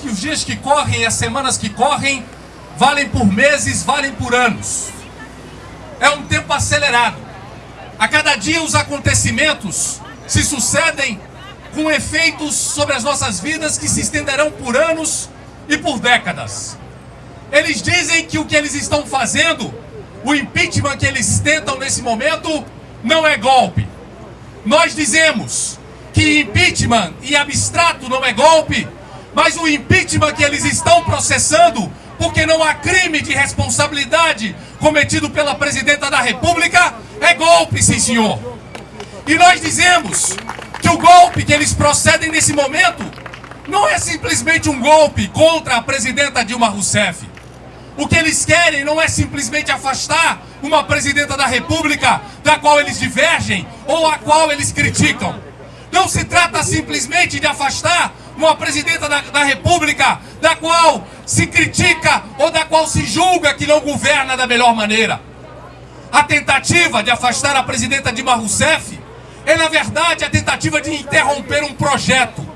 Que os dias que correm e as semanas que correm valem por meses, valem por anos. É um tempo acelerado. A cada dia os acontecimentos se sucedem com efeitos sobre as nossas vidas que se estenderão por anos e por décadas. Eles dizem que o que eles estão fazendo, o impeachment que eles tentam nesse momento, não é golpe. Nós dizemos que impeachment e abstrato não é golpe, mas o impeachment que eles estão processando, porque não há crime de responsabilidade cometido pela presidenta da República, é golpe, sim senhor. E nós dizemos que o golpe que eles procedem nesse momento não é simplesmente um golpe contra a presidenta Dilma Rousseff. O que eles querem não é simplesmente afastar uma presidenta da República da qual eles divergem ou a qual eles criticam. Não se trata simplesmente de afastar uma presidenta da, da, República da qual se critica ou da qual se julga que não governa da melhor maneira. A tentativa de afastar a presidenta Dilma Rousseff é, na verdade, a tentativa de interromper um projeto.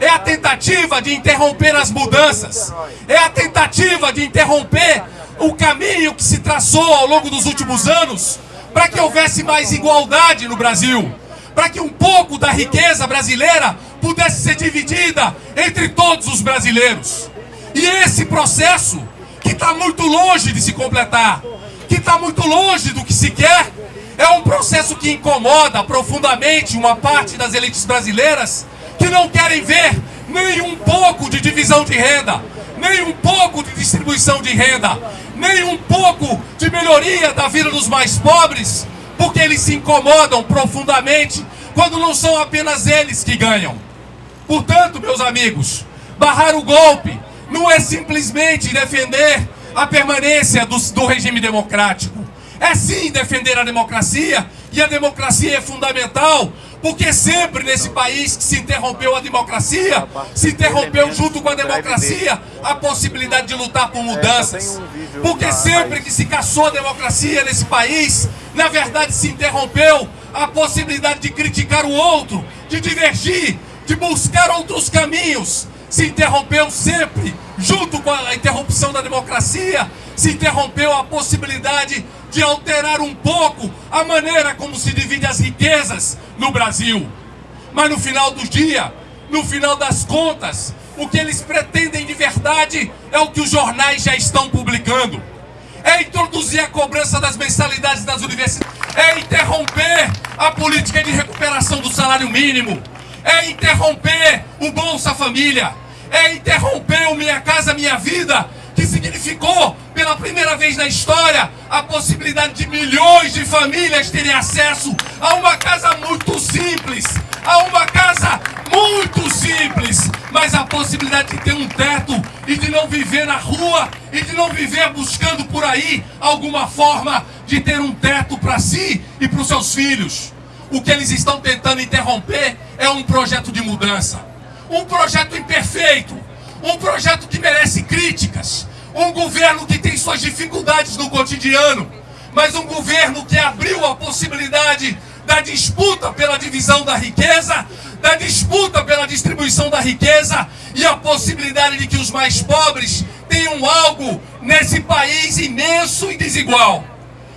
É a tentativa de interromper as mudanças. É a tentativa de interromper o caminho que se traçou ao longo dos últimos anos para que houvesse mais igualdade no Brasil. Para que um pouco da riqueza brasileira pudesse ser dividida entre todos os brasileiros. E esse processo, que está muito longe de se completar, que está muito longe do que se quer, é um processo que incomoda profundamente uma parte das elites brasileiras que não querem ver nem um pouco de divisão de renda, nem um pouco de distribuição de renda, nem um pouco de melhoria da vida dos mais pobres, porque eles se incomodam profundamente quando não são apenas eles que ganham. Portanto, meus amigos, barrar o golpe não é simplesmente defender a permanência do, do regime democrático. É sim defender a democracia, e a democracia é fundamental, porque sempre nesse país que se interrompeu a democracia, se interrompeu junto com a democracia a possibilidade de lutar por mudanças. Porque sempre que se caçou a democracia nesse país, na verdade se interrompeu a possibilidade de criticar o outro, de divergir, de buscar outros caminhos. Se interrompeu sempre, junto com a interrupção da democracia, se interrompeu a possibilidade de alterar um pouco a maneira como se divide as riquezas no Brasil. Mas no final do dia, no final das contas, o que eles pretendem de verdade é o que os jornais já estão publicando. É introduzir a cobrança das mensalidades das universidades, é interromper a política de recuperação do salário mínimo, é interromper o Bolsa Família, é interromper o Minha Casa Minha Vida, que significou, pela primeira vez na história, a possibilidade de milhões de famílias terem acesso a uma casa muito simples, a uma casa muito simples, mas a possibilidade de ter um teto e de não viver na rua e de não viver buscando por aí alguma forma de ter um teto para si e para os seus filhos. O que eles estão tentando interromper é um projeto de mudança, um projeto imperfeito, um projeto que merece críticas, um governo que tem suas dificuldades no cotidiano, mas um governo que abriu a possibilidade da disputa pela divisão da riqueza, da disputa pela distribuição da riqueza e a possibilidade de que os mais pobres tenham algo nesse país imenso e desigual.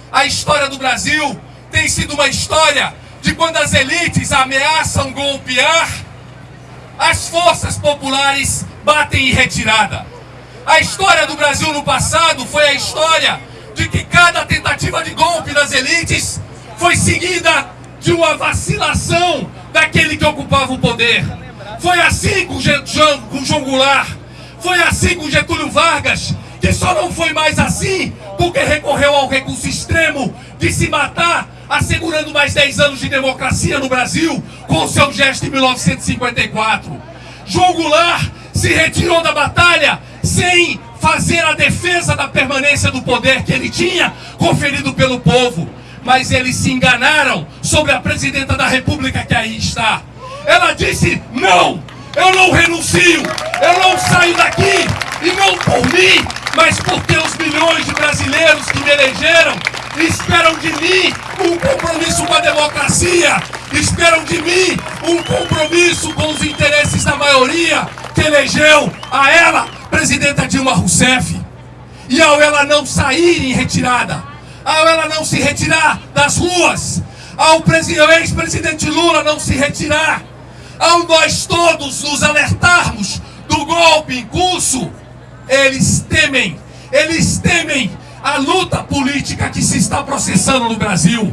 A história do Brasil tem sido uma história de quando as elites ameaçam golpear, as forças populares batem em retirada. A história do Brasil no passado foi a história de que cada tentativa de golpe das elites foi seguida de uma vacilação daquele que ocupava o poder. Foi assim com, com João Goulart, foi assim com Getúlio Vargas, que só não foi mais assim porque recorreu ao recurso extremo de se matar, assegurando mais 10 anos de democracia no Brasil com seu gesto em 1954. João Goulart se retirou da batalha sem fazer a defesa da permanência do poder que ele tinha conferido pelo povo. Mas eles se enganaram sobre a presidenta da república que aí está. Ela disse, não, eu não renuncio, eu não saio daqui, e não por mim, mas porque os milhões de brasileiros que me elegeram esperam de mim um compromisso com a democracia, esperam de mim um compromisso com os interesses da maioria, que elegeu a ela, presidenta Dilma Rousseff. E ao ela não sair em retirada, ao ela não se retirar das ruas, ao ex-presidente Lula não se retirar, ao nós todos nos alertarmos do golpe em curso, eles temem, eles temem a luta política que se está processando no Brasil.